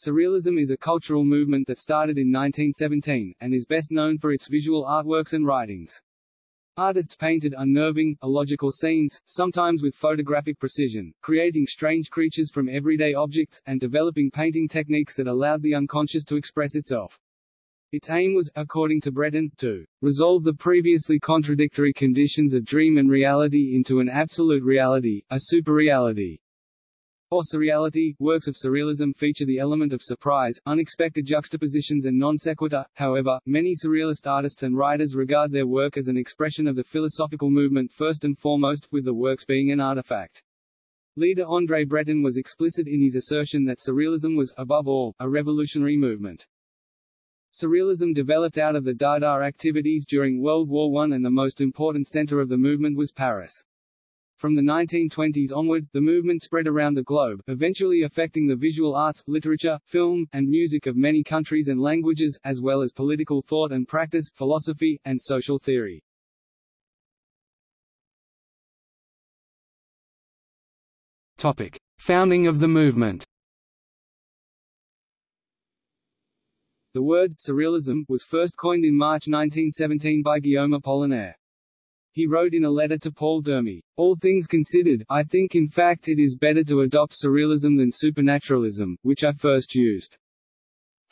Surrealism is a cultural movement that started in 1917, and is best known for its visual artworks and writings. Artists painted unnerving, illogical scenes, sometimes with photographic precision, creating strange creatures from everyday objects, and developing painting techniques that allowed the unconscious to express itself. Its aim was, according to Breton, to resolve the previously contradictory conditions of dream and reality into an absolute reality, a superreality. Or surreality, works of surrealism feature the element of surprise, unexpected juxtapositions and non sequitur. However, many surrealist artists and writers regard their work as an expression of the philosophical movement first and foremost, with the works being an artifact. Leader André Breton was explicit in his assertion that surrealism was, above all, a revolutionary movement. Surrealism developed out of the Dada activities during World War I and the most important center of the movement was Paris. From the 1920s onward, the movement spread around the globe, eventually affecting the visual arts, literature, film, and music of many countries and languages, as well as political thought and practice, philosophy, and social theory. Topic. Founding of the movement The word «surrealism» was first coined in March 1917 by Guillaume Apollinaire. He wrote in a letter to Paul Dermée, All things considered, I think in fact it is better to adopt surrealism than supernaturalism, which I first used.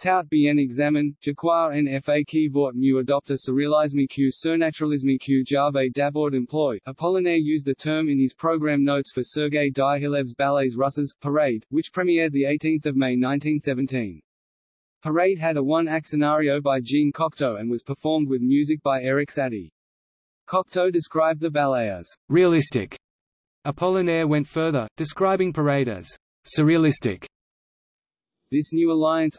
Tout bien examen, crois en qui vaut mieux adopter surrealisme que surnaturalisme que j'avais d'abord employé. Apollinaire used the term in his program notes for Sergei Diaghilev's ballets Russes, Parade, which premiered 18 May 1917. Parade had a one-act scenario by Jean Cocteau and was performed with music by Erik Satie. Cocteau described the ballet as realistic. Apollinaire went further, describing Parade as surrealistic. This new alliance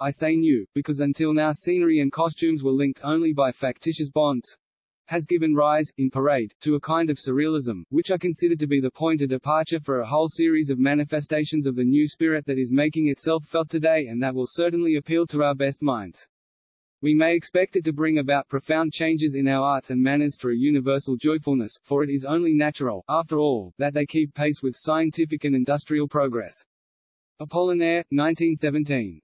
I say new, because until now scenery and costumes were linked only by factitious bonds, has given rise, in Parade, to a kind of surrealism, which I consider to be the point of departure for a whole series of manifestations of the new spirit that is making itself felt today and that will certainly appeal to our best minds. We may expect it to bring about profound changes in our arts and manners a universal joyfulness, for it is only natural, after all, that they keep pace with scientific and industrial progress. Apollinaire, 1917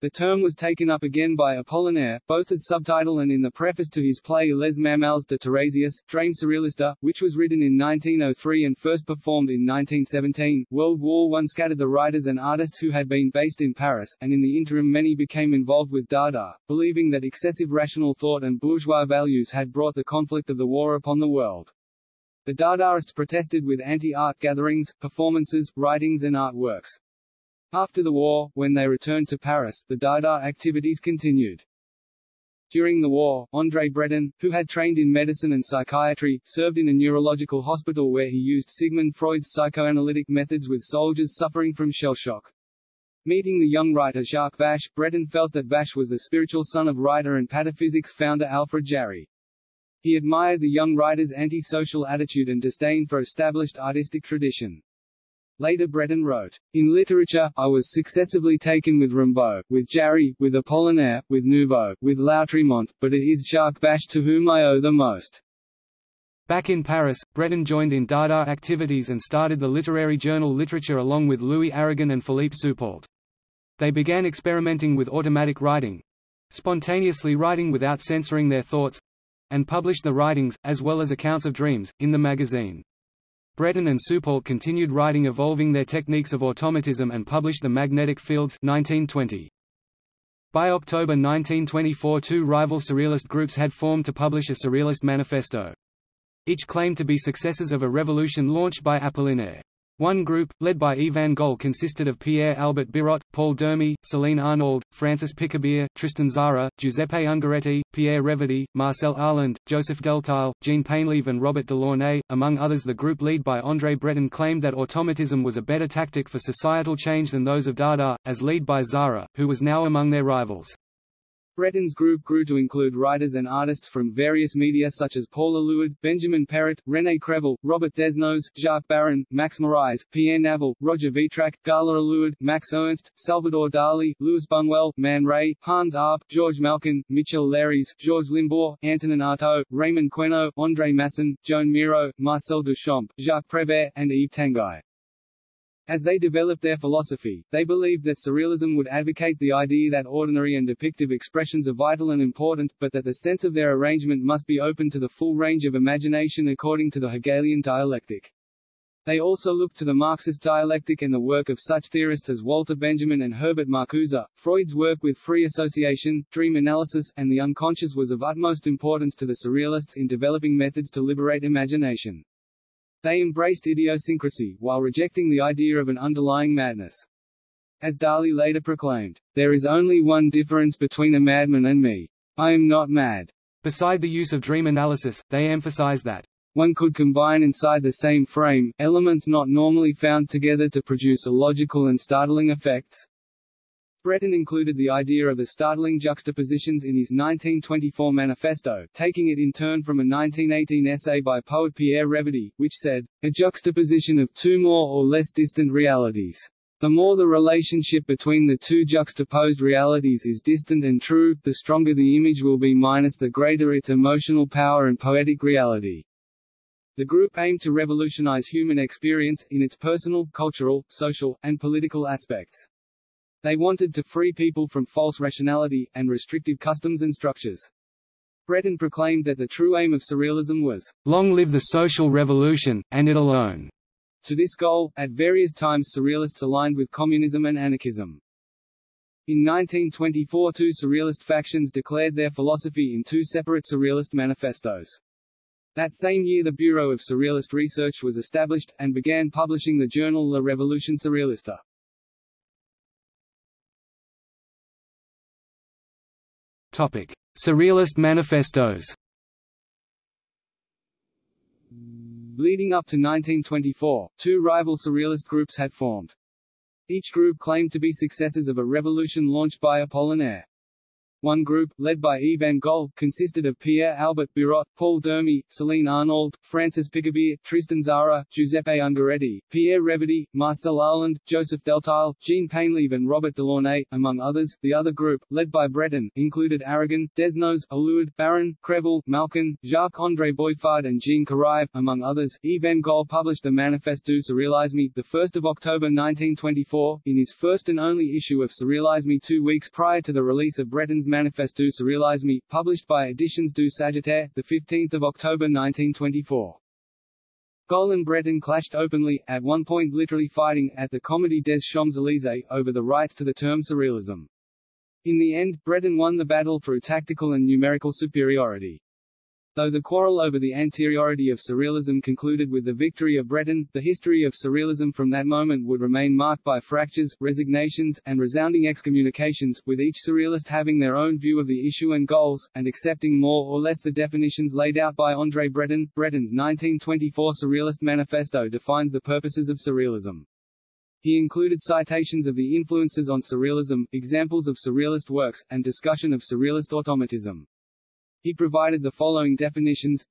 the term was taken up again by Apollinaire, both as subtitle and in the preface to his play Les Mamelles de Tiresias, Drame Surrealiste, which was written in 1903 and first performed in 1917. World War I scattered the writers and artists who had been based in Paris, and in the interim many became involved with Dada, believing that excessive rational thought and bourgeois values had brought the conflict of the war upon the world. The Dadaists protested with anti-art gatherings, performances, writings and artworks. After the war, when they returned to Paris, the Dada activities continued. During the war, André Breton, who had trained in medicine and psychiatry, served in a neurological hospital where he used Sigmund Freud's psychoanalytic methods with soldiers suffering from shell shock. Meeting the young writer Jacques Vache, Breton felt that Vache was the spiritual son of writer and pataphysics founder Alfred Jarry. He admired the young writer's anti-social attitude and disdain for established artistic tradition. Later Breton wrote, In literature, I was successively taken with Rimbaud, with Jarry, with Apollinaire, with Nouveau, with Lautréamont, but it is Jacques Vache to whom I owe the most. Back in Paris, Breton joined in Dada activities and started the literary journal Literature along with Louis Aragon and Philippe Soupault. They began experimenting with automatic writing—spontaneously writing without censoring their thoughts—and published the writings, as well as accounts of dreams, in the magazine. Breton and Soupault continued writing evolving their techniques of automatism and published The Magnetic Fields 1920. By October 1924 two rival surrealist groups had formed to publish a surrealist manifesto. Each claimed to be successors of a revolution launched by Apollinaire. One group, led by Yvan Goll consisted of Pierre-Albert Birot, Paul Dermée, Céline Arnold, Francis Picabia, Tristan Tzara, Giuseppe Ungaretti, Pierre Reverdy, Marcel Arland, Joseph Delteil, Jean Painlevé and Robert Delaunay, among others the group led by André Breton claimed that automatism was a better tactic for societal change than those of Dada, as led by Tzara, who was now among their rivals. Breton's group grew to include writers and artists from various media such as Paul Eluard, Benjamin Perrot, René Crevel, Robert Desnos, Jacques Baron, Max Moraes, Pierre Naville, Roger Vitrac, Gala Eluard, Max Ernst, Salvador Dali, Louis Buñuel, Man Ray, Hans Arp, George Malkin, Michel Leiris, Georges Limbourg, Antonin Artaud, Raymond Queneau, André Masson, Joan Miro, Marcel Duchamp, Jacques Prévert, and Yves Tanguy. As they developed their philosophy, they believed that surrealism would advocate the idea that ordinary and depictive expressions are vital and important, but that the sense of their arrangement must be open to the full range of imagination according to the Hegelian dialectic. They also looked to the Marxist dialectic and the work of such theorists as Walter Benjamin and Herbert Marcuse. Freud's work with free association, dream analysis, and the unconscious was of utmost importance to the Surrealists in developing methods to liberate imagination. They embraced idiosyncrasy, while rejecting the idea of an underlying madness. As Dali later proclaimed, there is only one difference between a madman and me. I am not mad. Beside the use of dream analysis, they emphasize that one could combine inside the same frame, elements not normally found together to produce illogical and startling effects. Breton included the idea of the startling juxtapositions in his 1924 manifesto, taking it in turn from a 1918 essay by poet Pierre Reverdy, which said, a juxtaposition of two more or less distant realities. The more the relationship between the two juxtaposed realities is distant and true, the stronger the image will be minus the greater its emotional power and poetic reality. The group aimed to revolutionize human experience, in its personal, cultural, social, and political aspects. They wanted to free people from false rationality, and restrictive customs and structures. Breton proclaimed that the true aim of Surrealism was, "...long live the social revolution, and it alone." To this goal, at various times Surrealists aligned with communism and anarchism. In 1924 two Surrealist factions declared their philosophy in two separate Surrealist manifestos. That same year the Bureau of Surrealist Research was established, and began publishing the journal La Révolution Surréaliste. Topic: Surrealist manifestos. Leading up to 1924, two rival surrealist groups had formed. Each group claimed to be successors of a revolution launched by Apollinaire. One group, led by Yves Goll, consisted of Pierre Albert Birot, Paul Dermée, Céline Arnold, Francis Picabia, Tristan Tzara, Giuseppe Ungaretti, Pierre Reverdy, Marcel Arland, Joseph Delteil, Jean Painlevé and Robert Delaunay, among others. The other group, led by Breton, included Aragon, Desnos, Allude, Baron, Crevel, Malkin, Jacques-André Boiffard and Jean Carrive, among others. Yves Goll published the Manifeste du Surrealisme, 1 October 1924, in his first and only issue of Surrealisme two weeks prior to the release of Breton's Manifeste du Surrealisme, published by Editions du Sagittaire, 15 October 1924. Goll and Breton clashed openly, at one point literally fighting, at the Comédie des Champs-Élysées, over the rights to the term surrealism. In the end, Breton won the battle through tactical and numerical superiority. Though the quarrel over the anteriority of Surrealism concluded with the victory of Breton, the history of Surrealism from that moment would remain marked by fractures, resignations, and resounding excommunications, with each Surrealist having their own view of the issue and goals, and accepting more or less the definitions laid out by André Breton. Breton's 1924 Surrealist Manifesto defines the purposes of Surrealism. He included citations of the influences on Surrealism, examples of Surrealist works, and discussion of Surrealist automatism. He provided the following definitions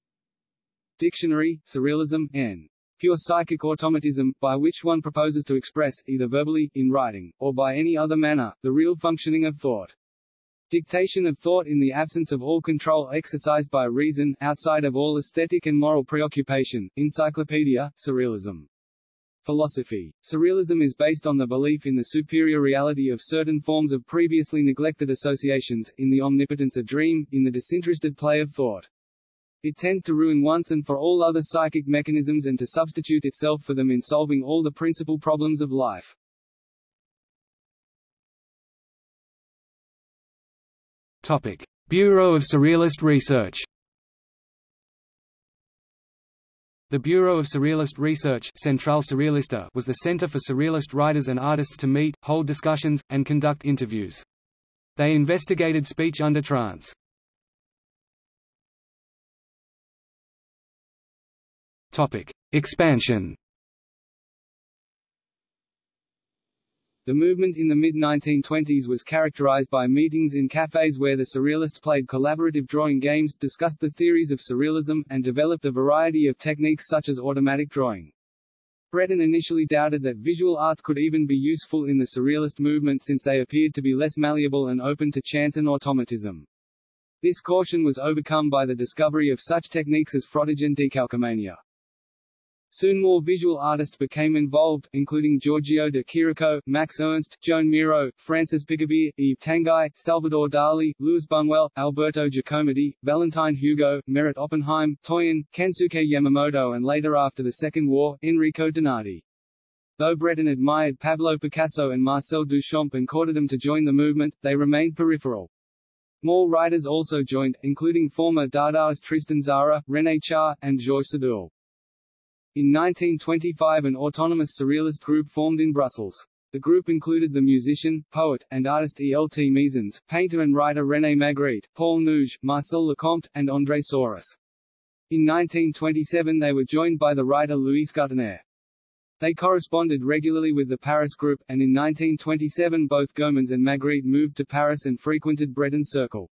Dictionary, Surrealism, n. Pure psychic automatism, by which one proposes to express, either verbally, in writing, or by any other manner, the real functioning of thought. Dictation of thought in the absence of all control exercised by reason, outside of all aesthetic and moral preoccupation. Encyclopedia, Surrealism. Philosophy. Surrealism is based on the belief in the superior reality of certain forms of previously neglected associations, in the omnipotence of dream, in the disinterested play of thought. It tends to ruin once and for all other psychic mechanisms and to substitute itself for them in solving all the principal problems of life. Topic. Bureau of Surrealist Research The Bureau of Surrealist Research Centrale Surrealiste was the center for surrealist writers and artists to meet, hold discussions, and conduct interviews. They investigated speech under trance. Expansion The movement in the mid-1920s was characterized by meetings in cafes where the Surrealists played collaborative drawing games, discussed the theories of Surrealism, and developed a variety of techniques such as automatic drawing. Breton initially doubted that visual arts could even be useful in the Surrealist movement since they appeared to be less malleable and open to chance and automatism. This caution was overcome by the discovery of such techniques as frottage and decalcomania. Soon more visual artists became involved, including Giorgio de Chirico, Max Ernst, Joan Miro, Francis Picabia, Yves Tanguy, Salvador Dali, Louis Buñuel, Alberto Giacometti, Valentine Hugo, Meret Oppenheim, Toyen, Kansuke Yamamoto and later after the Second War, Enrico Donati. Though Breton admired Pablo Picasso and Marcel Duchamp and courted them to join the movement, they remained peripheral. More writers also joined, including former Dadaist Tristan Tzara, René Char, and Georges Seurat. In 1925 an autonomous surrealist group formed in Brussels. The group included the musician, poet, and artist E. L. T. Mesens, painter and writer René Magritte, Paul Nouge, Marcel Lecomte, and André Souris. In 1927 they were joined by the writer Louis Goutenaire. They corresponded regularly with the Paris group, and in 1927 both Gaumans and Magritte moved to Paris and frequented Breton's Circle.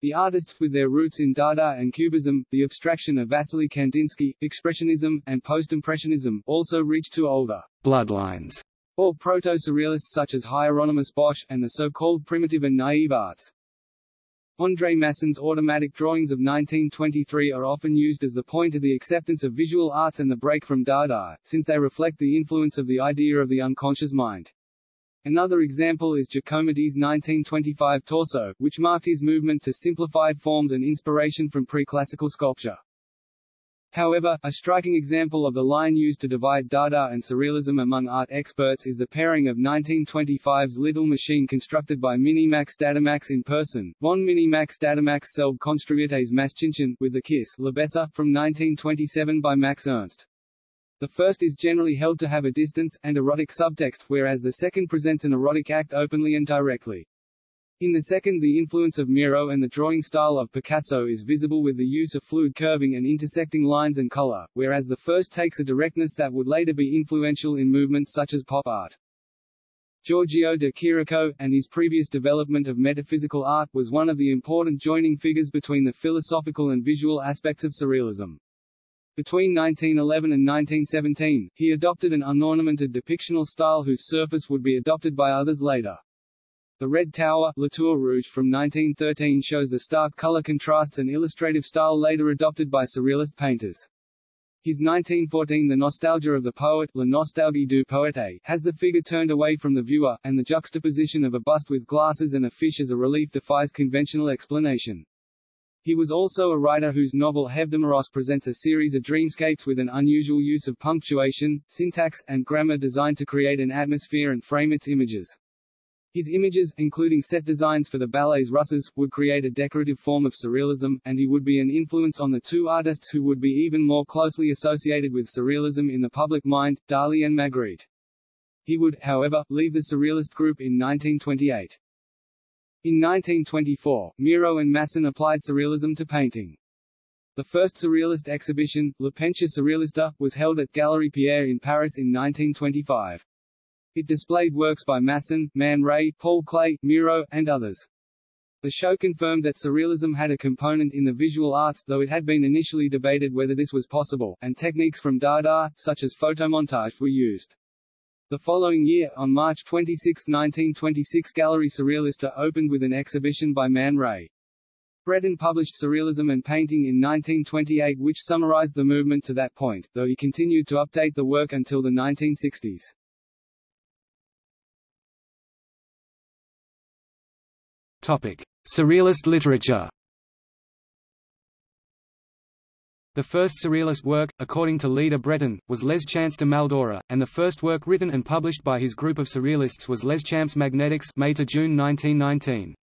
The artists with their roots in Dada and Cubism, the abstraction of Wassily Kandinsky, Expressionism, and Post-Impressionism, also reached to older bloodlines, or proto-surrealists such as Hieronymus Bosch, and the so-called primitive and naive arts. André Masson's automatic drawings of 1923 are often used as the point of the acceptance of visual arts and the break from Dada, since they reflect the influence of the idea of the unconscious mind. Another example is Giacometti's 1925 torso, which marked his movement to simplified forms and inspiration from pre-classical sculpture. However, a striking example of the line used to divide Dada and Surrealism among art experts is the pairing of 1925's Little Machine constructed by Minimax Dadamax in person, von Minimax Dadamax Selb Konstruiertes Maschinchen, with the Kiss Lebesser, from 1927 by Max Ernst. The first is generally held to have a distance, and erotic subtext, whereas the second presents an erotic act openly and directly. In the second the influence of Miro and the drawing style of Picasso is visible with the use of fluid curving and intersecting lines and color, whereas the first takes a directness that would later be influential in movements such as pop art. Giorgio de Chirico, and his previous development of metaphysical art was one of the important joining figures between the philosophical and visual aspects of Surrealism. Between 1911 and 1917, he adopted an unornamented depictional style whose surface would be adopted by others later. The Red Tower La Tour Rouge from 1913 shows the stark color contrasts and illustrative style later adopted by Surrealist painters. His 1914 The Nostalgia of the Poet La Nostalgie du Poète has the figure turned away from the viewer, and the juxtaposition of a bust with glasses and a fish as a relief defies conventional explanation. He was also a writer whose novel Hebdomeros presents a series of dreamscapes with an unusual use of punctuation, syntax, and grammar designed to create an atmosphere and frame its images. His images, including set designs for the ballets Russes, would create a decorative form of surrealism, and he would be an influence on the two artists who would be even more closely associated with surrealism in the public mind, Dali and Magritte. He would, however, leave the Surrealist group in 1928. In 1924, Miro and Masson applied Surrealism to painting. The first Surrealist exhibition, La Peinture Surrealista, was held at Galerie Pierre in Paris in 1925. It displayed works by Masson, Man Ray, Paul Klee, Miro, and others. The show confirmed that Surrealism had a component in the visual arts, though it had been initially debated whether this was possible, and techniques from Dada, such as photomontage, were used. The following year, on March 26, 1926 Gallery Surrealista opened with an exhibition by Man Ray. Breton published Surrealism and Painting in 1928 which summarized the movement to that point, though he continued to update the work until the 1960s. Topic: Surrealist literature. The first Surrealist work, according to Leda Breton, was Les Chants de Maldoror, and the first work written and published by his group of Surrealists was Les Champs Magnetiques May to June 1919.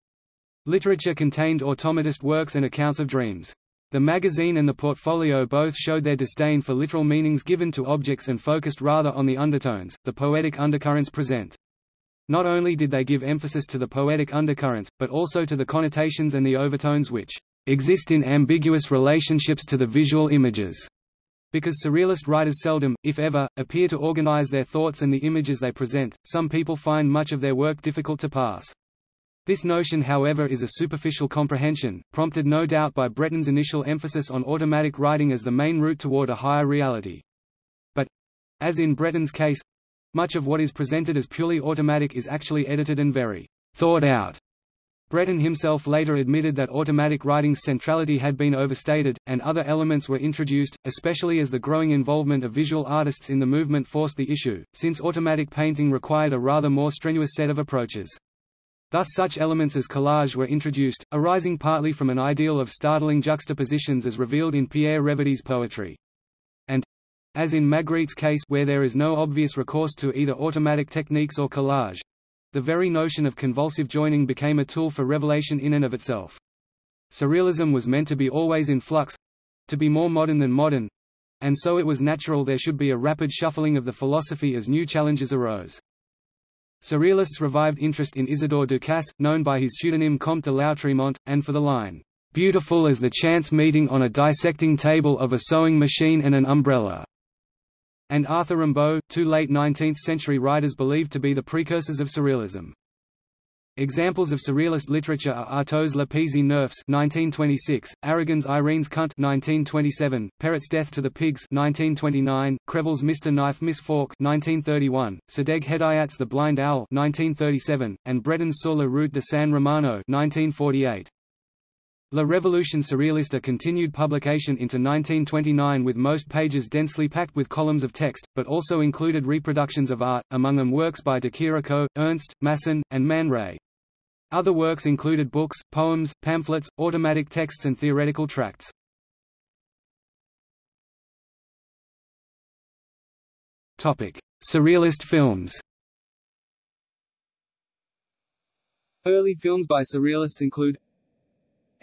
Literature contained automatist works and accounts of dreams. The magazine and the portfolio both showed their disdain for literal meanings given to objects and focused rather on the undertones, the poetic undercurrents present. Not only did they give emphasis to the poetic undercurrents, but also to the connotations and the overtones which exist in ambiguous relationships to the visual images. Because surrealist writers seldom, if ever, appear to organize their thoughts and the images they present, some people find much of their work difficult to pass. This notion however is a superficial comprehension, prompted no doubt by Breton's initial emphasis on automatic writing as the main route toward a higher reality. But, as in Breton's case, much of what is presented as purely automatic is actually edited and very thought out. Breton himself later admitted that automatic writing's centrality had been overstated, and other elements were introduced, especially as the growing involvement of visual artists in the movement forced the issue, since automatic painting required a rather more strenuous set of approaches. Thus such elements as collage were introduced, arising partly from an ideal of startling juxtapositions as revealed in Pierre Reverdy's poetry. And, as in Magritte's case where there is no obvious recourse to either automatic techniques or collage, the very notion of convulsive joining became a tool for revelation in and of itself. Surrealism was meant to be always in flux—to be more modern than modern, and so it was natural there should be a rapid shuffling of the philosophy as new challenges arose. Surrealists revived interest in Isidore Ducasse, known by his pseudonym Comte de Lautréamont, and for the line, "...beautiful as the chance meeting on a dissecting table of a sewing machine and an umbrella." And Arthur Rimbaud, two late 19th-century writers believed to be the precursors of Surrealism. Examples of Surrealist literature are Artaud's Le Pèse-Nerfs 1926, Aragon's Irene's Cunt 1927, Perrot's Death to the Pigs 1929, Crevel's Mr. Knife Miss Fork 1931, Sadegh Hedayat's The Blind Owl 1937, and Breton's Sur la route de San Romano 1948. La Révolution Surréaliste continued publication into 1929 with most pages densely packed with columns of text, but also included reproductions of art, among them works by de Chirico, Ernst, Masson, and Man Ray. Other works included books, poems, pamphlets, automatic texts and theoretical tracts. Surrealist films Early films by surrealists include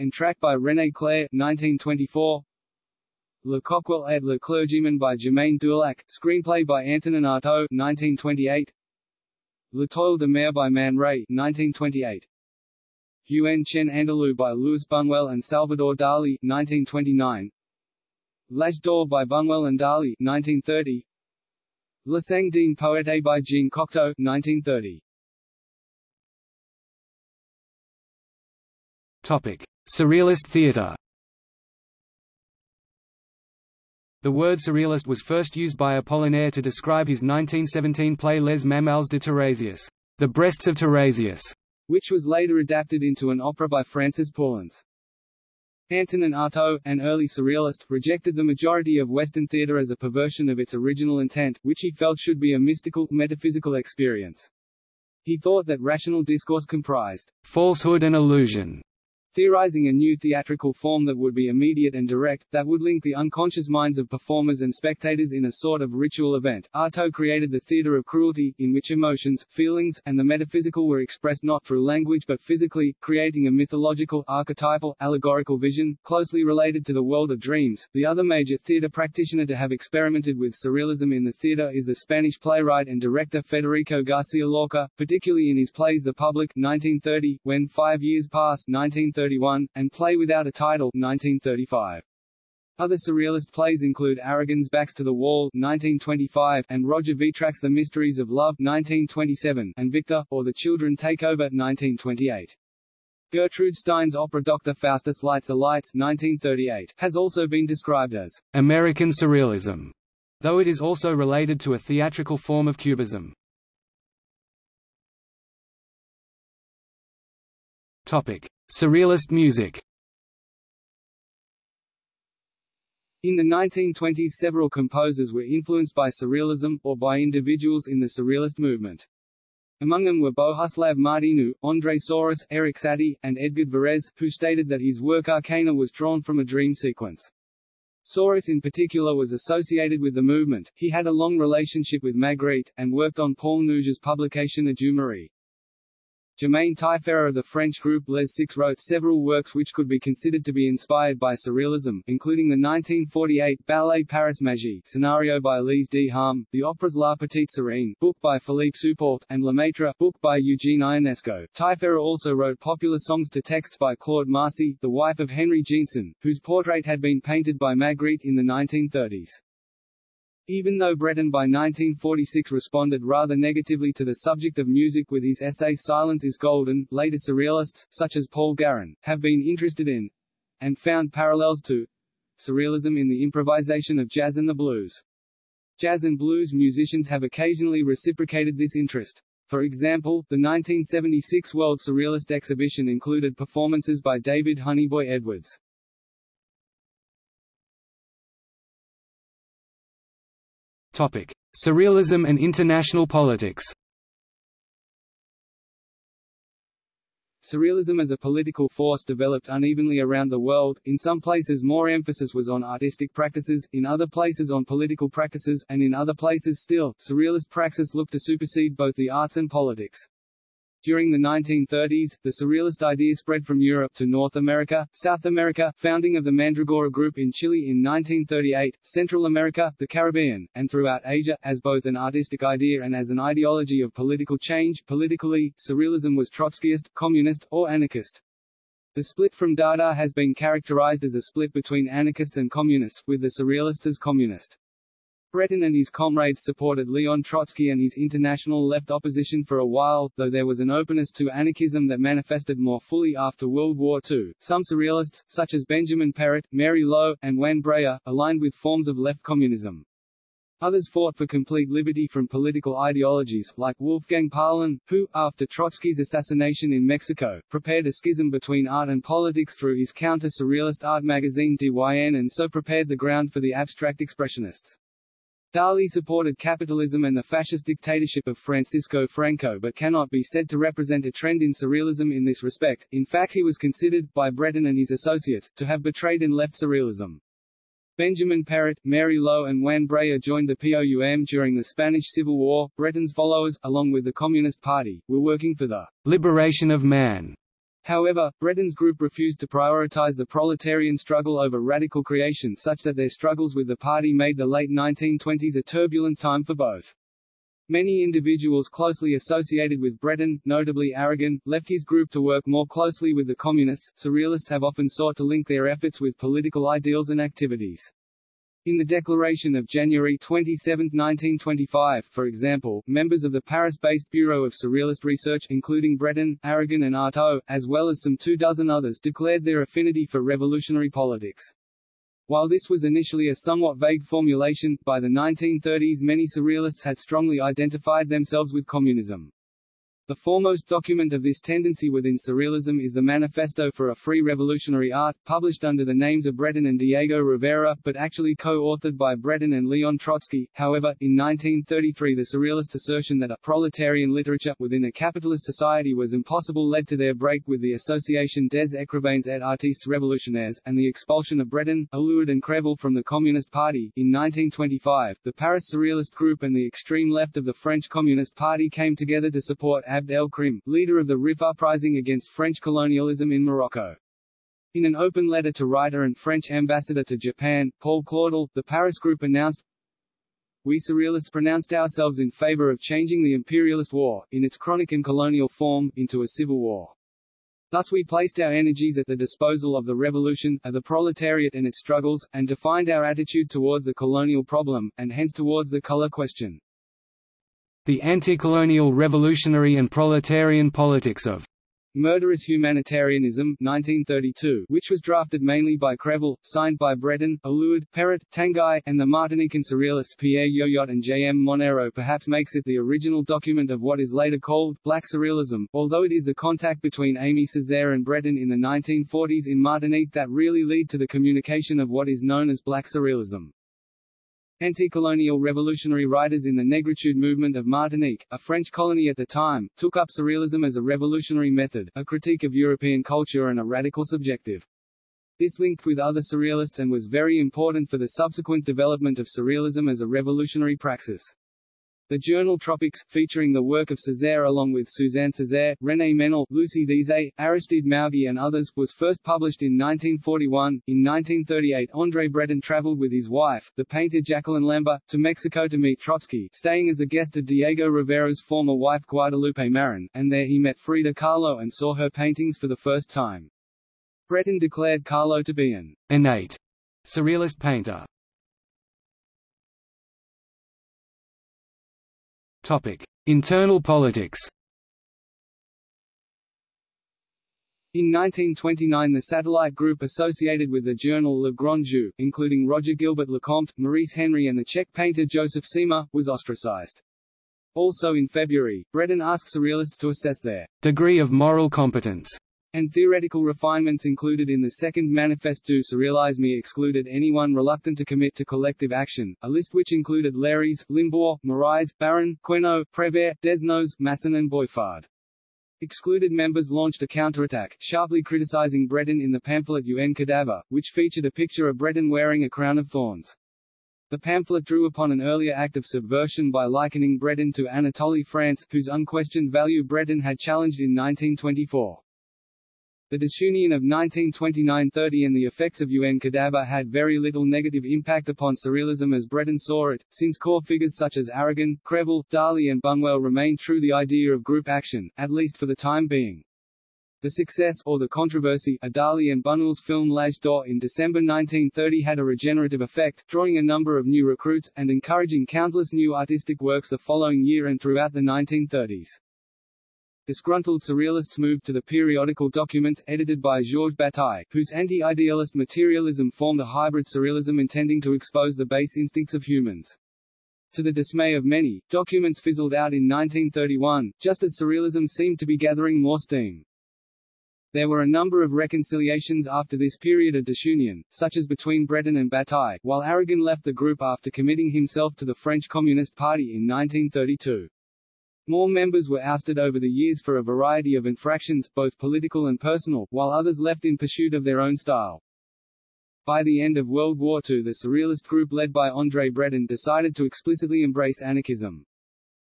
Entr'acte by René Clair 1924 Le Coquille et le Clergyman by Germain Dulac, screenplay by Antonin Artaud 1928 L'Étoile de Mer by Man Ray 1928 Un Chien Andalou by Louis Buñuel and Salvador Dali 1929 L'Âge d'Or by Buñuel and Dali 1930 Le Sang d'un Poète by Jean Cocteau 1930 Topic Surrealist theatre The word surrealist was first used by Apollinaire to describe his 1917 play Les Mamelles de Tiresias, The Breasts of Tiresias, which was later adapted into an opera by Francis Poulenc. Antonin Artaud, an early surrealist, rejected the majority of Western theatre as a perversion of its original intent, which he felt should be a mystical, metaphysical experience. He thought that rational discourse comprised falsehood and illusion, theorizing a new theatrical form that would be immediate and direct, that would link the unconscious minds of performers and spectators in a sort of ritual event. Artaud created the theatre of cruelty, in which emotions, feelings, and the metaphysical were expressed not through language but physically, creating a mythological, archetypal, allegorical vision, closely related to the world of dreams. The other major theatre practitioner to have experimented with surrealism in the theatre is the Spanish playwright and director Federico Garcia Lorca, particularly in his plays The Public 1930, When Five Years Pass 1930, 1931, and Play Without a Title 1935. Other surrealist plays include Aragon's Backs to the Wall 1925 and Roger Vitrac's The Mysteries of Love 1927 and Victor, or The Children Take Over 1928. Gertrude Stein's opera Dr. Faustus Lights the Lights 1938 has also been described as American Surrealism, though it is also related to a theatrical form of Cubism. Topic: Surrealist music In the 1920s several composers were influenced by Surrealism, or by individuals in the Surrealist movement. Among them were Bohuslav Martinu, André Souris, Erik Satie, and Edgard Varèse, who stated that his work Arcana was drawn from a dream sequence. Souris in particular was associated with the movement, he had a long relationship with Magritte, and worked on Paul Nouge's publication Adieu Marie. Germain Tailleferre of the French group Les Six wrote several works which could be considered to be inspired by Surrealism, including the 1948 ballet Paris Magie scenario by Elise D. Harme, the operas La Petite Sirène book by Philippe Soupault, and Le Maître book by Eugene Ionesco. Tailleferre also wrote popular songs to texts by Claude Marcy, the wife of Henry Jeanson, whose portrait had been painted by Magritte in the 1930s. Even though Breton by 1946 responded rather negatively to the subject of music with his essay Silence is Golden, later surrealists, such as Paul Garand, have been interested in and found parallels to surrealism in the improvisation of jazz and the blues. Jazz and blues musicians have occasionally reciprocated this interest. For example, the 1976 World Surrealist Exhibition included performances by David Honeyboy Edwards. Surrealism and international politics. Surrealism as a political force developed unevenly around the world, in some places more emphasis was on artistic practices, in other places on political practices, and in other places still, surrealist praxis looked to supersede both the arts and politics. During the 1930s, the Surrealist idea spread from Europe to North America, South America, founding of the Mandragora Group in Chile in 1938, Central America, the Caribbean, and throughout Asia, as both an artistic idea and as an ideology of political change. Politically, Surrealism was Trotskyist, communist, or anarchist. The split from Dada has been characterized as a split between anarchists and communists, with the Surrealists as communist. Breton and his comrades supported Leon Trotsky and his international left opposition for a while, though there was an openness to anarchism that manifested more fully after World War II. Some surrealists, such as Benjamin Perrot, Mary Low, and Juan Breyer, aligned with forms of left communism. Others fought for complete liberty from political ideologies, like Wolfgang Paalen, who, after Trotsky's assassination in Mexico, prepared a schism between art and politics through his counter-surrealist art magazine DYN and so prepared the ground for the abstract expressionists. Dali supported capitalism and the fascist dictatorship of Francisco Franco but cannot be said to represent a trend in surrealism in this respect, in fact he was considered, by Breton and his associates, to have betrayed and left surrealism. Benjamin Perrot, Mary Low and Juan Breyer joined the POUM during the Spanish Civil War. Breton's followers, along with the Communist Party, were working for the liberation of man However, Breton's group refused to prioritize the proletarian struggle over radical creation such that their struggles with the party made the late 1920s a turbulent time for both. Many individuals closely associated with Breton, notably Aragon, left his group to work more closely with the Communists. Surrealists have often sought to link their efforts with political ideals and activities. In the Declaration of January 27, 1925, for example, members of the Paris-based Bureau of Surrealist Research including Breton, Aragon and Artaud, as well as some two dozen others declared their affinity for revolutionary politics. While this was initially a somewhat vague formulation, by the 1930s many surrealists had strongly identified themselves with communism. The foremost document of this tendency within Surrealism is the Manifesto for a Free Revolutionary Art, published under the names of Breton and Diego Rivera, but actually co-authored by Breton and Leon Trotsky. However, in 1933 the Surrealist assertion that a proletarian literature within a capitalist society was impossible led to their break with the Association des Écrivains et Artistes Révolutionnaires, and the expulsion of Breton, Eluard and Crevel from the Communist Party. In 1925, the Paris Surrealist Group and the extreme left of the French Communist Party came together to support Abd el-Krim, leader of the Rif uprising against French colonialism in Morocco. In an open letter to writer and French ambassador to Japan, Paul Claudel, the Paris group announced, We Surrealists pronounced ourselves in favor of changing the imperialist war, in its chronic and colonial form, into a civil war. Thus we placed our energies at the disposal of the revolution, of the proletariat and its struggles, and defined our attitude towards the colonial problem, and hence towards the color question. The Anti-Colonial Revolutionary and Proletarian Politics of Murderous Humanitarianism 1932, which was drafted mainly by Crevel, signed by Breton, Eluard, Perret, Tanguy, and the Martinican surrealist Pierre Yoyotte and J. M. Monnerot perhaps makes it the original document of what is later called Black Surrealism, although it is the contact between Aimé Césaire and Breton in the 1940s in Martinique that really lead to the communication of what is known as Black Surrealism. Anti-colonial revolutionary writers in the Negritude movement of Martinique, a French colony at the time, took up surrealism as a revolutionary method, a critique of European culture and a radical subjective. This linked with other surrealists and was very important for the subsequent development of surrealism as a revolutionary praxis. The journal Tropics, featuring the work of Césaire along with Suzanne Césaire, René Ménil, Lucy Thizet, Aristide Maugui and others, was first published in 1941. In 1938 André Breton traveled with his wife, the painter Jacqueline Lambert, to Mexico to meet Trotsky, staying as the guest of Diego Rivera's former wife Guadalupe Marin, and there he met Frida Kahlo and saw her paintings for the first time. Breton declared Kahlo to be an innate surrealist painter. Internal politics. In 1929 the satellite group associated with the journal Le Grand Jeu, including Roger Gilbert Lecomte, Maurice Henry and the Czech painter Joseph Cima, was ostracized. Also in February, Breton asked Surrealists to assess their degree of moral competence and theoretical refinements included in the second Manifeste du Surrealisme excluded anyone reluctant to commit to collective action, a list which included Leiris, Limbourg, Moraes, Baron, Queneau, Prévert, Desnos, Masson and Boiffard. Excluded members launched a counterattack, sharply criticizing Breton in the pamphlet Un Cadavre, which featured a picture of Breton wearing a crown of thorns. The pamphlet drew upon an earlier act of subversion by likening Breton to Anatole France, whose unquestioned value Breton had challenged in 1924. The disunion of 1929–30 and the effects of UN Cadavre had very little negative impact upon Surrealism as Breton saw it, since core figures such as Aragon, Crevel, Dali and Bunuel remained true to the idea of group action, at least for the time being. The success or the controversy of Dali and Bunuel's film L'Âge d'Or in December 1930 had a regenerative effect, drawing a number of new recruits, and encouraging countless new artistic works the following year and throughout the 1930s. Disgruntled surrealists moved to the periodical documents edited by Georges Bataille, whose anti-idealist materialism formed a hybrid surrealism intending to expose the base instincts of humans. To the dismay of many, documents fizzled out in 1931, just as surrealism seemed to be gathering more steam. There were a number of reconciliations after this period of disunion, such as between Breton and Bataille, while Aragon left the group after committing himself to the French Communist Party in 1932. More members were ousted over the years for a variety of infractions, both political and personal, while others left in pursuit of their own style. By the end of World War II the Surrealist group led by André Breton decided to explicitly embrace anarchism.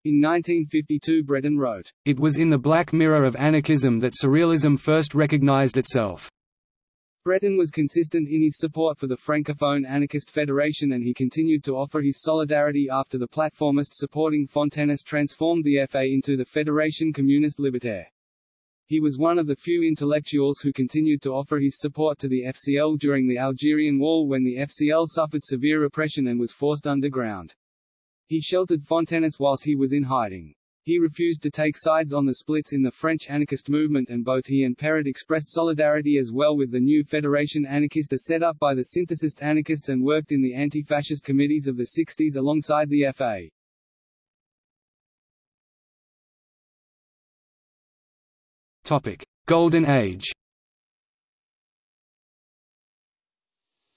In 1952 Breton wrote, It was in the black mirror of anarchism that Surrealism first recognized itself. Breton was consistent in his support for the Francophone Anarchist Federation and he continued to offer his solidarity after the platformists supporting Fontenis transformed the FA into the Fédération Communiste Libertaire. He was one of the few intellectuals who continued to offer his support to the FCL during the Algerian War when the FCL suffered severe repression and was forced underground. He sheltered Fontenis whilst he was in hiding. He refused to take sides on the splits in the French anarchist movement and both he and Perret expressed solidarity as well with the new Fédération Anarchiste set up by the synthesist anarchists and worked in the anti-fascist committees of the 60s alongside the FA. Topic: Golden Age.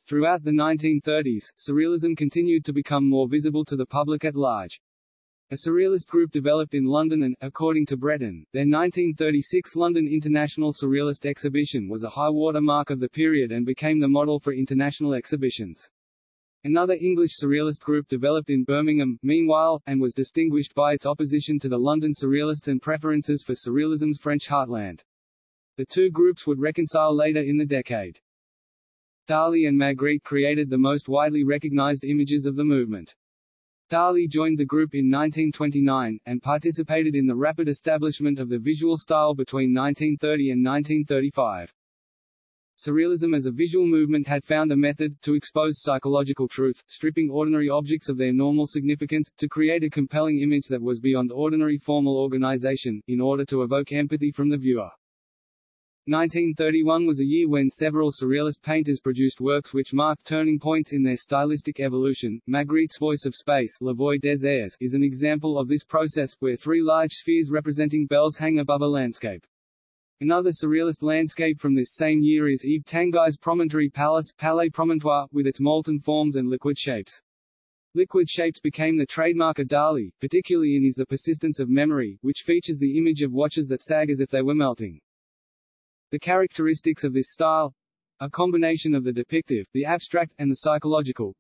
Throughout the 1930s, Surrealism continued to become more visible to the public at large. A surrealist group developed in London and, according to Breton, their 1936 London International Surrealist Exhibition was a high-water mark of the period and became the model for international exhibitions. Another English surrealist group developed in Birmingham, meanwhile, and was distinguished by its opposition to the London Surrealists and preferences for Surrealism's French heartland. The two groups would reconcile later in the decade. Dali and Magritte created the most widely recognized images of the movement. Dali joined the group in 1929, and participated in the rapid establishment of the visual style between 1930 and 1935. Surrealism as a visual movement had found a method, to expose psychological truth, stripping ordinary objects of their normal significance, to create a compelling image that was beyond ordinary formal organization, in order to evoke empathy from the viewer. 1931 was a year when several surrealist painters produced works which marked turning points in their stylistic evolution. Magritte's Voice of Space La Voix des Airs is an example of this process, where three large spheres representing bells hang above a landscape. Another surrealist landscape from this same year is Yves Tanguy's Promontory Palace Palais Promontoire, with its molten forms and liquid shapes. Liquid shapes became the trademark of Dali, particularly in his The Persistence of Memory, which features the image of watches that sag as if they were melting. The characteristics of this style a combination of the depictive, the abstract, and the psychological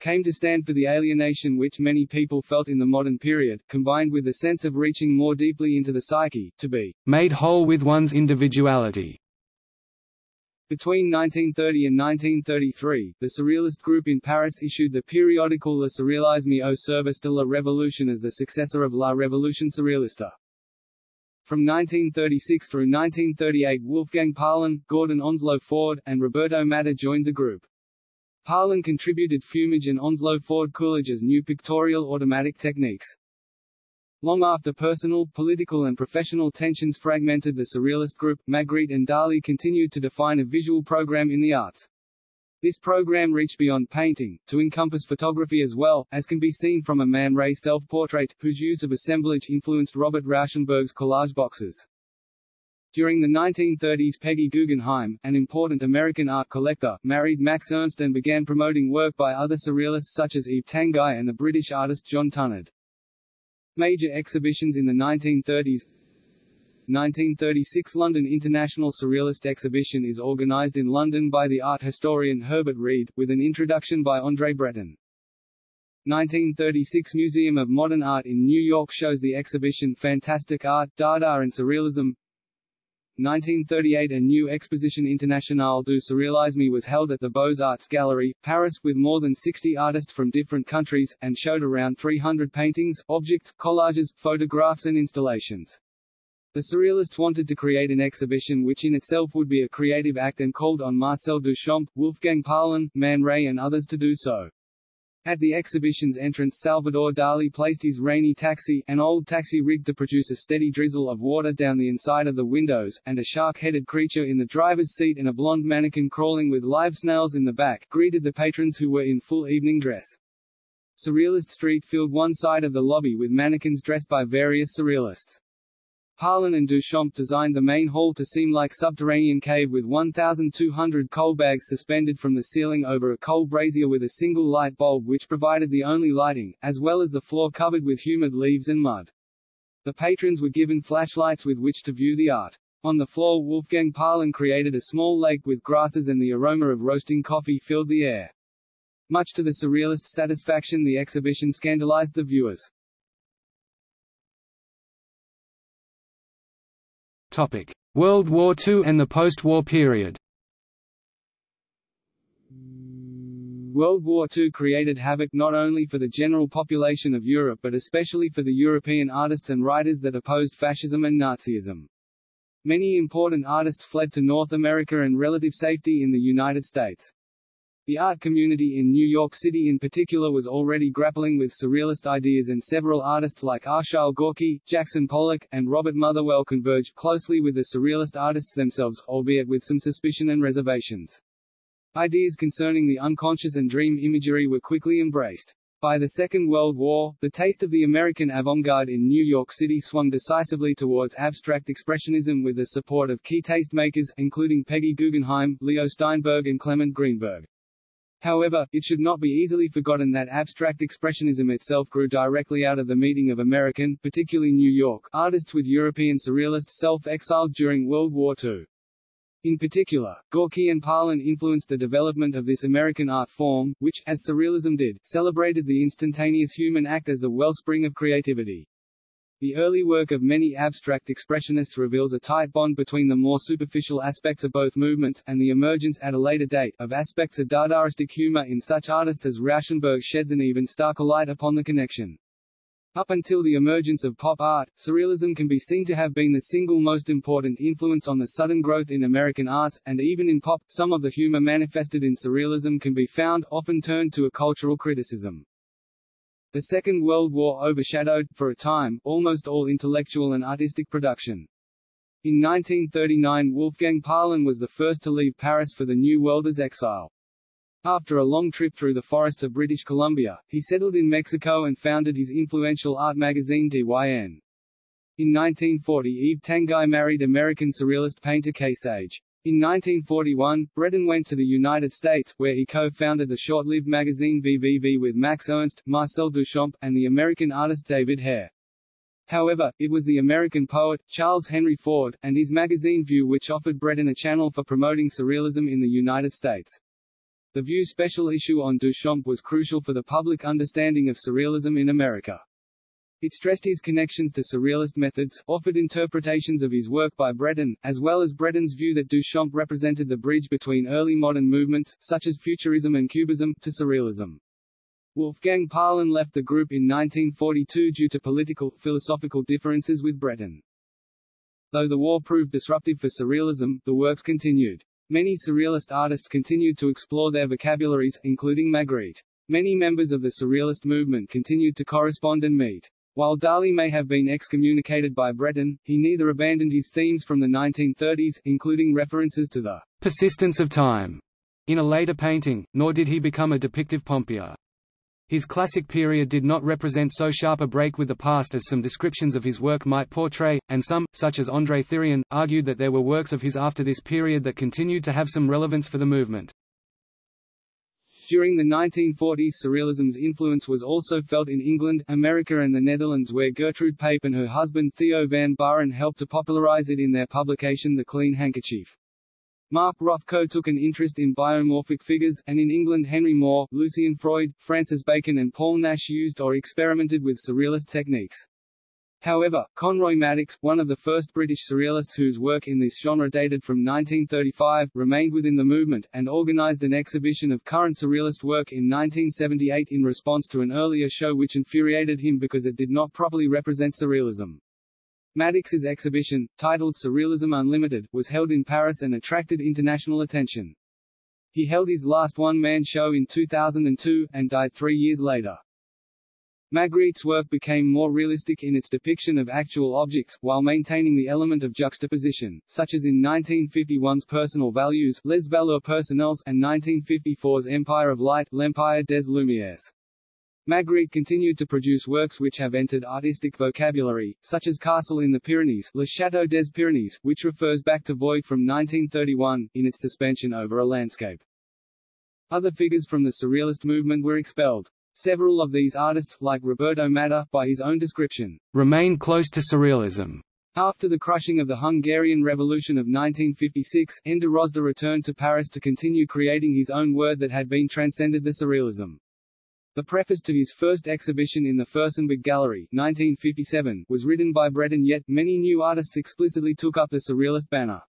came to stand for the alienation which many people felt in the modern period, combined with the sense of reaching more deeply into the psyche, to be made whole with one's individuality. Between 1930 and 1933, the Surrealist group in Paris issued the periodical Le Surrealisme au service de la Révolution as the successor of La Révolution Surrealiste. From 1936 through 1938 Wolfgang Paalen, Gordon Onslow Ford, and Roberto Matta joined the group. Paalen contributed fumage and Onslow Ford Coolidge's new pictorial automatic techniques. Long after personal, political and professional tensions fragmented the Surrealist group, Magritte and Dali continued to define a visual program in the arts. This program reached beyond painting, to encompass photography as well, as can be seen from a Man Ray self-portrait, whose use of assemblage influenced Robert Rauschenberg's collage boxes. During the 1930s Peggy Guggenheim, an important American art collector, married Max Ernst and began promoting work by other surrealists such as Yves Tanguy and the British artist John Tunnard. Major exhibitions in the 1930s 1936 London International Surrealist Exhibition is organised in London by the art historian Herbert Read, with an introduction by André Breton. 1936 Museum of Modern Art in New York shows the exhibition Fantastic Art, Dada and Surrealism 1938 A new Exposition Internationale du Surrealisme was held at the Beaux-Arts Gallery, Paris, with more than 60 artists from different countries, and showed around 300 paintings, objects, collages, photographs and installations. The Surrealists wanted to create an exhibition which in itself would be a creative act and called on Marcel Duchamp, Wolfgang Paalen, Man Ray and others to do so. At the exhibition's entrance Salvador Dali placed his rainy taxi, an old taxi rigged to produce a steady drizzle of water down the inside of the windows, and a shark-headed creature in the driver's seat and a blonde mannequin crawling with live snails in the back, greeted the patrons who were in full evening dress. Surrealist Street filled one side of the lobby with mannequins dressed by various surrealists. Paalen and Duchamp designed the main hall to seem like subterranean cave with 1,200 coal bags suspended from the ceiling over a coal brazier with a single light bulb which provided the only lighting, as well as the floor covered with humid leaves and mud. The patrons were given flashlights with which to view the art. On the floor Wolfgang Paalen created a small lake with grasses and the aroma of roasting coffee filled the air. Much to the surrealists' satisfaction the exhibition scandalized the viewers. World War II and the post-war period. World War II created havoc not only for the general population of Europe but especially for the European artists and writers that opposed fascism and Nazism. Many important artists fled to North America and relative safety in the United States. The art community in New York City in particular was already grappling with surrealist ideas and several artists like Arshile Gorky, Jackson Pollock, and Robert Motherwell converged closely with the surrealist artists themselves, albeit with some suspicion and reservations. Ideas concerning the unconscious and dream imagery were quickly embraced. By the Second World War, the taste of the American avant-garde in New York City swung decisively towards abstract expressionism with the support of key tastemakers, including Peggy Guggenheim, Leo Steinberg and Clement Greenberg. However, it should not be easily forgotten that abstract expressionism itself grew directly out of the meeting of American, particularly New York, artists with European surrealists self-exiled during World War II. In particular, Gorky and Paalen influenced the development of this American art form, which, as Surrealism did, celebrated the instantaneous human act as the wellspring of creativity. The early work of many abstract expressionists reveals a tight bond between the more superficial aspects of both movements, and the emergence, at a later date, of aspects of Dadaistic humor in such artists as Rauschenberg sheds an even starker light upon the connection. Up until the emergence of pop art, Surrealism can be seen to have been the single most important influence on the sudden growth in American arts, and even in pop, some of the humor manifested in Surrealism can be found, often turned to a cultural criticism. The Second World War overshadowed, for a time, almost all intellectual and artistic production. In 1939 Wolfgang Paalen was the first to leave Paris for the New World as exile. After a long trip through the forests of British Columbia, he settled in Mexico and founded his influential art magazine DYN. In 1940 Yves Tanguy married American surrealist painter Kay Sage. In 1941, Breton went to the United States, where he co-founded the short-lived magazine VVV with Max Ernst, Marcel Duchamp, and the American artist David Hare. However, it was the American poet, Charles Henry Ford, and his magazine View which offered Breton a channel for promoting surrealism in the United States. The View special issue on Duchamp was crucial for the public understanding of surrealism in America. It stressed his connections to surrealist methods, offered interpretations of his work by Breton, as well as Breton's view that Duchamp represented the bridge between early modern movements, such as Futurism and Cubism, to Surrealism. Wolfgang Paalen left the group in 1942 due to political, philosophical differences with Breton. Though the war proved disruptive for Surrealism, the works continued. Many Surrealist artists continued to explore their vocabularies, including Magritte. Many members of the Surrealist movement continued to correspond and meet. While Dali may have been excommunicated by Breton, he neither abandoned his themes from the 1930s, including references to the persistence of time, in a later painting, nor did he become a depictive pompier. His classic period did not represent so sharp a break with the past as some descriptions of his work might portray, and some, such as André Thirion, argued that there were works of his after this period that continued to have some relevance for the movement. During the 1940s Surrealism's influence was also felt in England, America and the Netherlands where Gertrude Pape and her husband Theo van Baaren helped to popularize it in their publication The Clean Handkerchief. Mark Rothko took an interest in biomorphic figures, and in England Henry Moore, Lucian Freud, Francis Bacon and Paul Nash used or experimented with surrealist techniques. However, Conroy Maddox, one of the first British surrealists whose work in this genre dated from 1935, remained within the movement, and organised an exhibition of current surrealist work in 1978 in response to an earlier show which infuriated him because it did not properly represent surrealism. Maddox's exhibition, titled Surrealism Unlimited, was held in Paris and attracted international attention. He held his last one-man show in 2002, and died three years later. Magritte's work became more realistic in its depiction of actual objects, while maintaining the element of juxtaposition, such as in 1951's Personal Values Les Valeurs Personnelles and 1954's Empire of Light L'Empire des Lumières. Magritte continued to produce works which have entered artistic vocabulary, such as Castle in the Pyrenees Le Château des Pyrénées, which refers back to Void from 1931, in its suspension over a landscape. Other figures from the Surrealist movement were expelled. Several of these artists, like Roberto Matta, by his own description, remain close to Surrealism. After the crushing of the Hungarian Revolution of 1956, Endre Rozsda returned to Paris to continue creating his own word that had been transcended the Surrealism. The preface to his first exhibition in the Furstenberg Gallery 1957 was written by Breton yet, many new artists explicitly took up the Surrealist banner.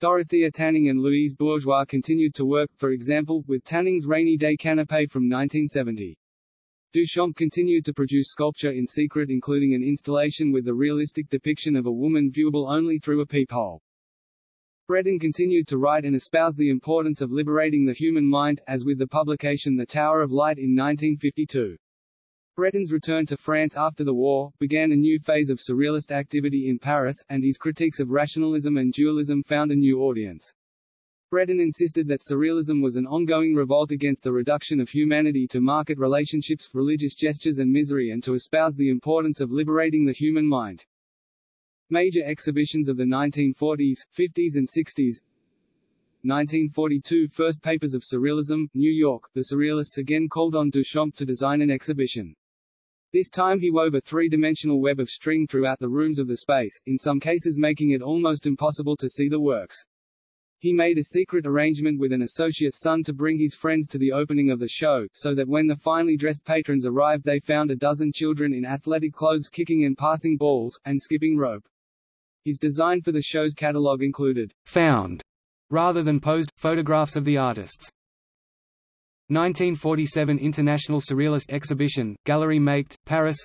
Dorothea Tanning and Louise Bourgeois continued to work, for example, with Tanning's Rainy Day Canapé from 1970. Duchamp continued to produce sculpture in secret including an installation with the realistic depiction of a woman viewable only through a peephole. Breton continued to write and espouse the importance of liberating the human mind, as with the publication The Tower of Light in 1952. Breton's return to France after the war, began a new phase of surrealist activity in Paris, and his critiques of rationalism and dualism found a new audience. Breton insisted that surrealism was an ongoing revolt against the reduction of humanity to market relationships, religious gestures and misery and to espouse the importance of liberating the human mind. Major exhibitions of the 1940s, 50s and 60s 1942 First Papers of Surrealism, New York, the Surrealists again called on Duchamp to design an exhibition. This time he wove a three-dimensional web of string throughout the rooms of the space, in some cases making it almost impossible to see the works. He made a secret arrangement with an associate's son to bring his friends to the opening of the show, so that when the finely dressed patrons arrived they found a dozen children in athletic clothes kicking and passing balls, and skipping rope. His design for the show's catalogue included «found» rather than posed, photographs of the artists. 1947 International Surrealist Exhibition, Gallery Maeght, Paris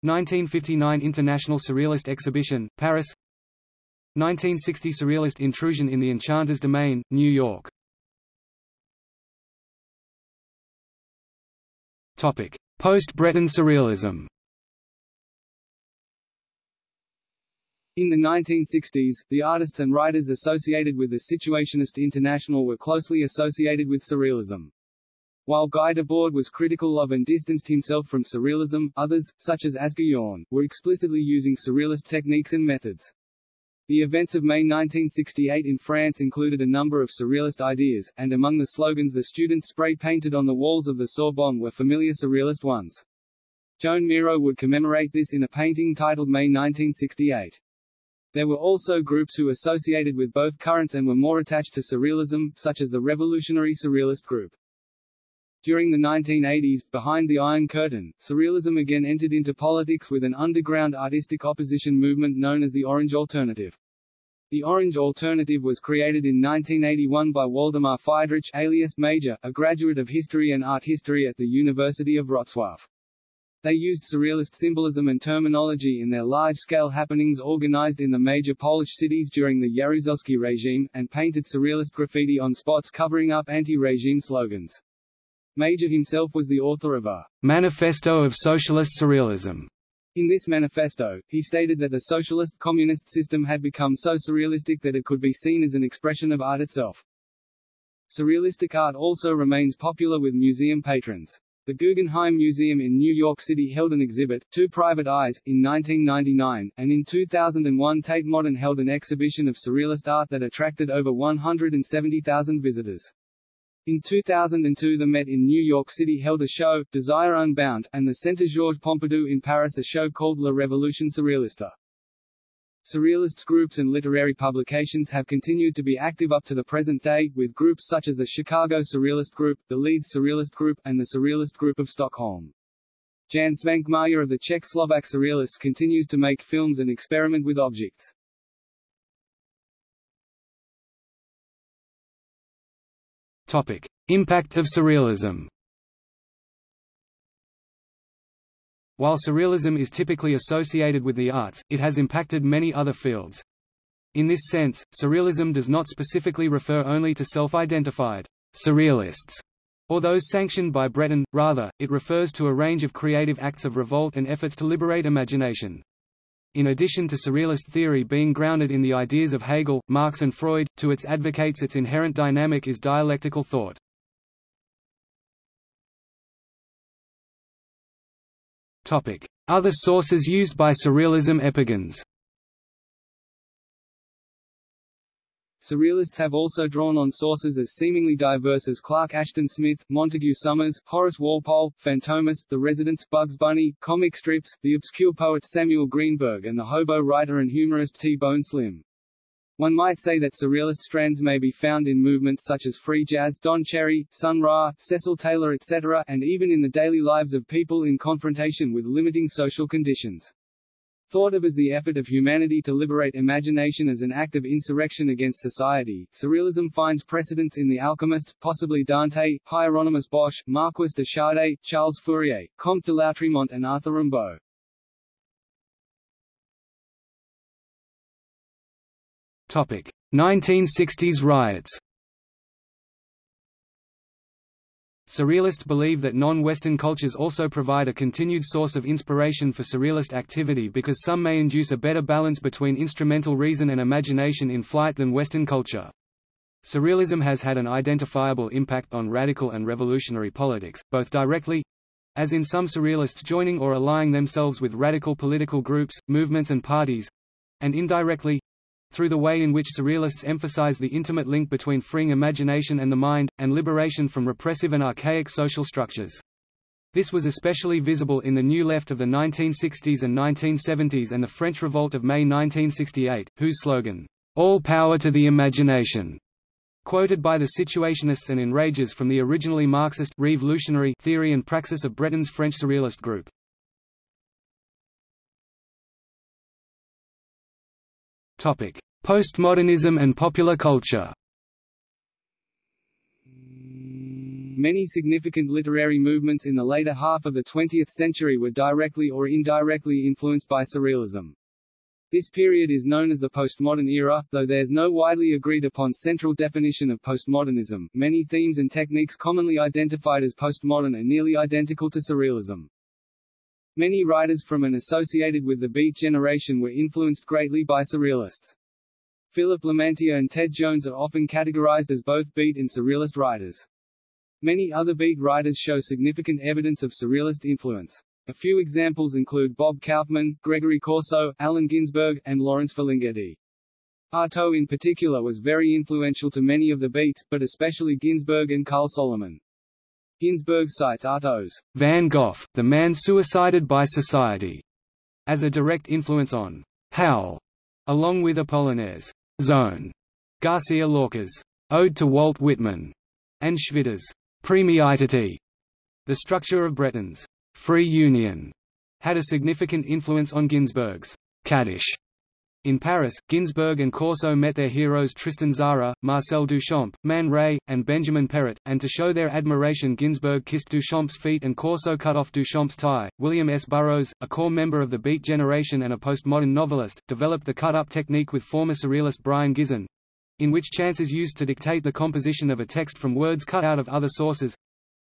1959 International Surrealist Exhibition, Paris 1960 Surrealist Intrusion in the Enchanter's Domain, New York Post-Breton Surrealism In the 1960s, the artists and writers associated with the Situationist International were closely associated with Surrealism. While Guy Debord was critical of and distanced himself from Surrealism, others, such as Asger Jorn, were explicitly using Surrealist techniques and methods. The events of May 1968 in France included a number of Surrealist ideas, and among the slogans the students spray-painted on the walls of the Sorbonne were familiar Surrealist ones. Joan Miro would commemorate this in a painting titled May 1968. There were also groups who associated with both currents and were more attached to Surrealism, such as the Revolutionary Surrealist group. During the 1980s, behind the Iron Curtain, Surrealism again entered into politics with an underground artistic opposition movement known as the Orange Alternative. The Orange Alternative was created in 1981 by Waldemar Fydrych alias Major, a graduate of history and art history at the University of Wrocław. They used surrealist symbolism and terminology in their large-scale happenings organized in the major Polish cities during the Jaruzelski regime, and painted surrealist graffiti on spots covering up anti-regime slogans. Major himself was the author of a Manifesto of Socialist Surrealism. In this manifesto, he stated that the socialist, communist system had become so surrealistic that it could be seen as an expression of art itself. Surrealistic art also remains popular with museum patrons. The Guggenheim Museum in New York City held an exhibit, Two Private Eyes, in 1999, and in 2001 Tate Modern held an exhibition of surrealist art that attracted over 170,000 visitors. In 2002 the Met in New York City held a show, Desire Unbound, and the Centre Georges Pompidou in Paris a show called La Révolution Surréaliste. Surrealist groups and literary publications have continued to be active up to the present day, with groups such as the Chicago Surrealist Group, the Leeds Surrealist Group, and the Surrealist Group of Stockholm. Jan Svankmajer of the Czech-Slovak Surrealists continues to make films and experiment with objects. Topic: Impact of Surrealism. While surrealism is typically associated with the arts, it has impacted many other fields. In this sense, surrealism does not specifically refer only to self-identified surrealists or those sanctioned by Breton, rather, it refers to a range of creative acts of revolt and efforts to liberate imagination. In addition to surrealist theory being grounded in the ideas of Hegel, Marx and Freud, to its advocates its inherent dynamic is dialectical thought. Other sources used by Surrealism epigons Surrealists have also drawn on sources as seemingly diverse as Clark Ashton Smith, Montague Summers, Horace Walpole, Fantomas, The Residents, Bugs Bunny, comic strips, the obscure poet Samuel Greenberg and the hobo writer and humorist T-Bone Slim. One might say that surrealist strands may be found in movements such as free jazz, Don Cherry, Sun Ra, Cecil Taylor etc., and even in the daily lives of people in confrontation with limiting social conditions. Thought of as the effort of humanity to liberate imagination as an act of insurrection against society, surrealism finds precedence in The Alchemist, possibly Dante, Hieronymus Bosch, Marquis de Sade, Charles Fourier, Comte de Lautréamont and Arthur Rimbaud. Topic: 1960s riots Surrealists believe that non-Western cultures also provide a continued source of inspiration for surrealist activity because some may induce a better balance between instrumental reason and imagination in flight than Western culture. Surrealism has had an identifiable impact on radical and revolutionary politics, both directly—as in some surrealists joining or allying themselves with radical political groups, movements and parties—and indirectly, through the way in which surrealists emphasize the intimate link between freeing imagination and the mind, and liberation from repressive and archaic social structures. This was especially visible in the New Left of the 1960s and 1970s and the French Revolt of May 1968, whose slogan, "'All power to the imagination' quoted by the Situationists and Enragés from the originally Marxist revolutionary theory and praxis of Breton's French Surrealist group. Postmodernism and popular culture. Many significant literary movements in the later half of the 20th century were directly or indirectly influenced by Surrealism. This period is known as the postmodern era, though there's no widely agreed upon central definition of postmodernism. Many themes and techniques commonly identified as postmodern are nearly identical to Surrealism. Many writers from and associated with the Beat generation were influenced greatly by Surrealists. Philip Lamantia and Ted Joans are often categorized as both Beat and Surrealist writers. Many other Beat writers show significant evidence of Surrealist influence. A few examples include Bob Kaufman, Gregory Corso, Allen Ginsberg, and Lawrence Ferlinghetti. Artaud in particular was very influential to many of the Beats, but especially Ginsberg and Carl Solomon. Ginsberg cites Artaud's Van Gogh, the man suicided by society, as a direct influence on Howl, along with Apollinaire's Zone, Garcia Lorca's Ode to Walt Whitman, and Schwitter's Priimiititiii. The structure of Breton's Free Union had a significant influence on Ginsberg's Kaddish in Paris, Ginsberg and Corso met their heroes Tristan Tzara, Marcel Duchamp, Man Ray, and Benjamin Péret, and to show their admiration Ginsberg kissed Duchamp's feet and Corso cut off Duchamp's tie. William S. Burroughs, a core member of the Beat generation and a postmodern novelist, developed the cut-up technique with former surrealist Brion Gysin, in which chance is used to dictate the composition of a text from words cut out of other sources,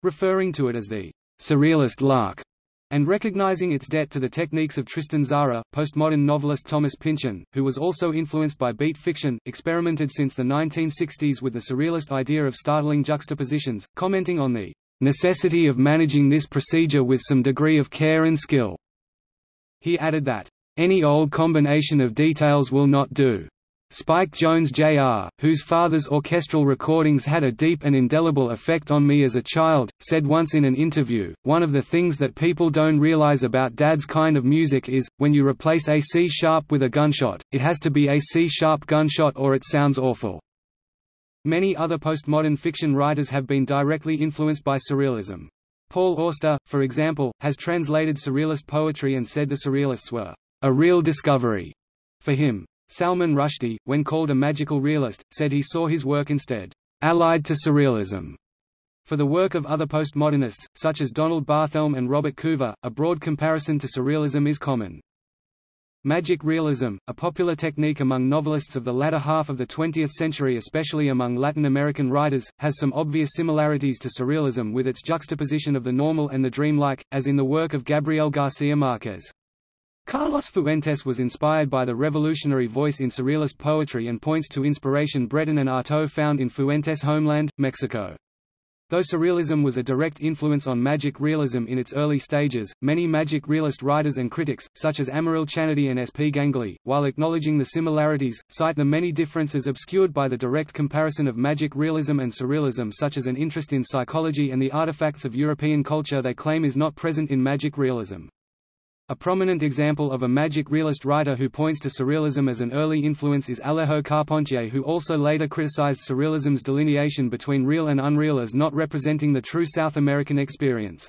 referring to it as the surrealist lark. And recognizing its debt to the techniques of Tristan Tzara, postmodern novelist Thomas Pynchon, who was also influenced by beat fiction, experimented since the 1960s with the surrealist idea of startling juxtapositions, commenting on the necessity of managing this procedure with some degree of care and skill. He added that, any old combination of details will not do. Spike Jones Jr., whose father's orchestral recordings had a deep and indelible effect on me as a child, said once in an interview, one of the things that people don't realize about Dad's kind of music is, when you replace a C-sharp with a gunshot, it has to be a C-sharp gunshot or it sounds awful. Many other postmodern fiction writers have been directly influenced by Surrealism. Paul Auster, for example, has translated Surrealist poetry and said the Surrealists were a real discovery for him. Salman Rushdie, when called a magical realist, said he saw his work instead allied to surrealism. For the work of other postmodernists, such as Donald Barthelme and Robert Coover, a broad comparison to surrealism is common. Magic realism, a popular technique among novelists of the latter half of the 20th century especially among Latin American writers, has some obvious similarities to surrealism with its juxtaposition of the normal and the dreamlike, as in the work of Gabriel Garcia Marquez. Carlos Fuentes was inspired by the revolutionary voice in surrealist poetry and points to inspiration Breton and Artaud found in Fuentes' homeland, Mexico. Though surrealism was a direct influence on magic realism in its early stages, many magic realist writers and critics, such as Amaryll Chanady and S. P. Ganguly, while acknowledging the similarities, cite the many differences obscured by the direct comparison of magic realism and surrealism such as an interest in psychology and the artifacts of European culture they claim is not present in magic realism. A prominent example of a magic realist writer who points to surrealism as an early influence is Alejo Carpentier who also later criticized surrealism's delineation between real and unreal as not representing the true South American experience.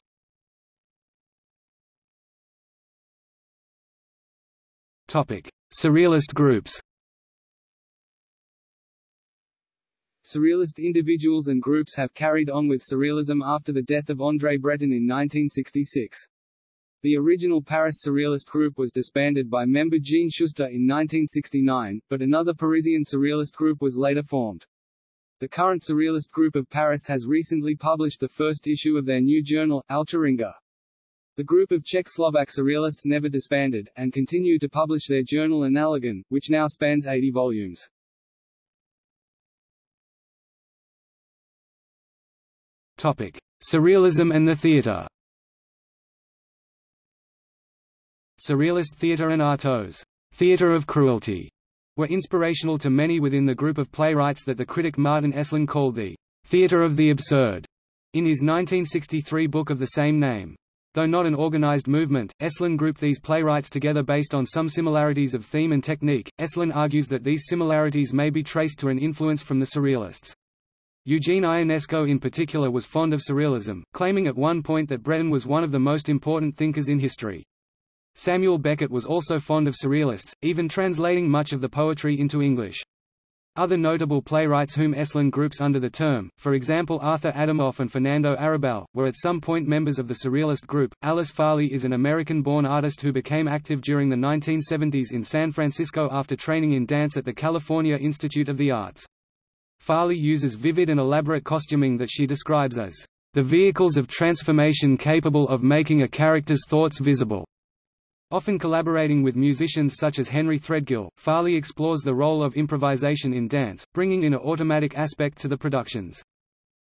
Surrealist groups Surrealist individuals and groups have carried on with surrealism after the death of André Breton in 1966. The original Paris Surrealist group was disbanded by member Jean Schuster in 1969, but another Parisian Surrealist group was later formed. The current Surrealist group of Paris has recently published the first issue of their new journal, Alcheringa. The group of Czech-Slovak Surrealists never disbanded, and continue to publish their journal Analogon, which now spans 80 volumes. Topic. Surrealism and the theatre Surrealist theatre and Artaud's theatre of cruelty were inspirational to many within the group of playwrights that the critic Martin Esslin called the theatre of the absurd in his 1963 book of the same name. Though not an organized movement, Esslin grouped these playwrights together based on some similarities of theme and technique. Esslin argues that these similarities may be traced to an influence from the Surrealists. Eugene Ionesco in particular was fond of Surrealism, claiming at one point that Breton was one of the most important thinkers in history. Samuel Beckett was also fond of Surrealists, even translating much of the poetry into English. Other notable playwrights whom Esslin groups under the term, for example Arthur Adamov and Fernando Arrabal, were at some point members of the Surrealist group. Alice Farley is an American-born artist who became active during the 1970s in San Francisco after training in dance at the California Institute of the Arts. Farley uses vivid and elaborate costuming that she describes as the vehicles of transformation capable of making a character's thoughts visible. Often collaborating with musicians such as Henry Threadgill, Farley explores the role of improvisation in dance, bringing in an automatic aspect to the productions.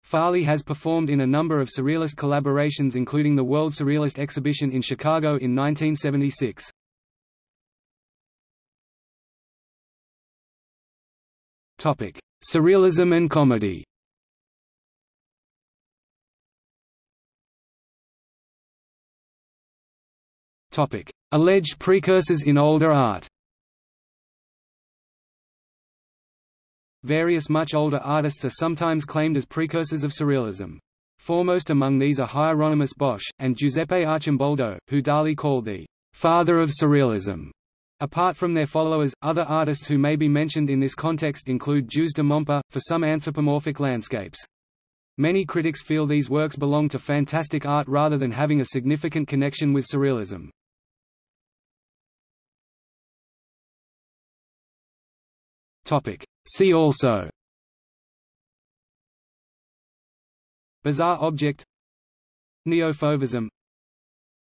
Farley has performed in a number of Surrealist collaborations including the World Surrealist Exhibition in Chicago in 1976. Surrealism and comedy Alleged precursors in older art. Various much older artists are sometimes claimed as precursors of Surrealism. Foremost among these are Hieronymus Bosch, and Giuseppe Arcimboldo, who Dali called the father of Surrealism. Apart from their followers, other artists who may be mentioned in this context include Joos de Momper, for some anthropomorphic landscapes. Many critics feel these works belong to fantastic art rather than having a significant connection with Surrealism. Topic. See also. Bizarre object. Neofauvism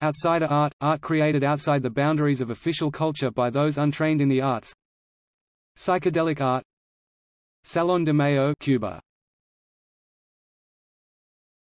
Outsider art – art created outside the boundaries of official culture by those untrained in the arts. Psychedelic art. Salon de Mayo Cuba